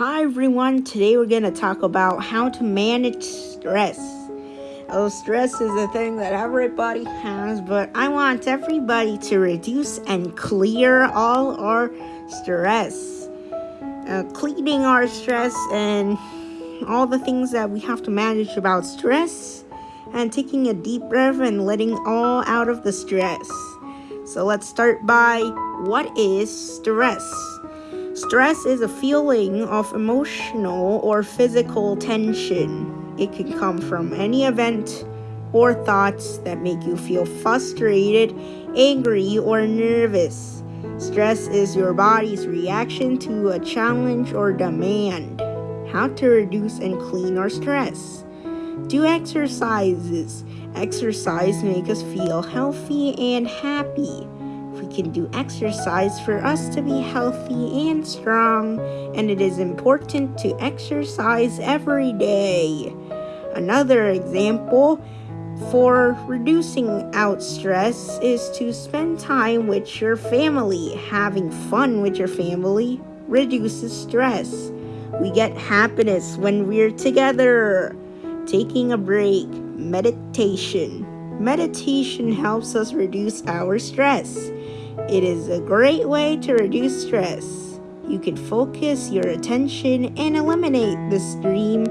Hi everyone, today we're going to talk about how to manage stress. Oh, stress is a thing that everybody has, but I want everybody to reduce and clear all our stress. Uh, cleaning our stress and all the things that we have to manage about stress and taking a deep breath and letting all out of the stress. So let's start by what is stress? Stress is a feeling of emotional or physical tension. It can come from any event or thoughts that make you feel frustrated, angry, or nervous. Stress is your body's reaction to a challenge or demand. How to reduce and clean our stress. Do exercises. Exercise make us feel healthy and happy can do exercise for us to be healthy and strong, and it is important to exercise every day. Another example for reducing out stress is to spend time with your family. Having fun with your family reduces stress. We get happiness when we're together. Taking a break, meditation. Meditation helps us reduce our stress. It is a great way to reduce stress. You can focus your attention and eliminate the stream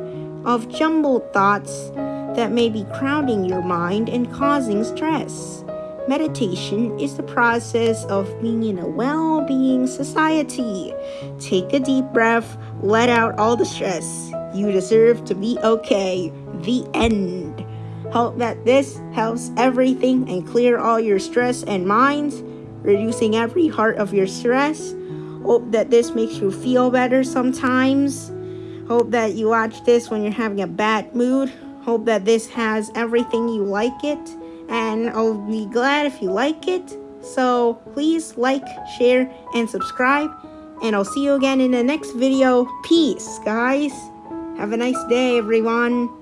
of jumbled thoughts that may be crowding your mind and causing stress. Meditation is the process of being in a well being society. Take a deep breath, let out all the stress. You deserve to be okay. The end. Hope that this helps everything and clear all your stress and minds reducing every heart of your stress. Hope that this makes you feel better sometimes. Hope that you watch this when you're having a bad mood. Hope that this has everything you like it. And I'll be glad if you like it. So please like, share, and subscribe. And I'll see you again in the next video. Peace, guys. Have a nice day, everyone.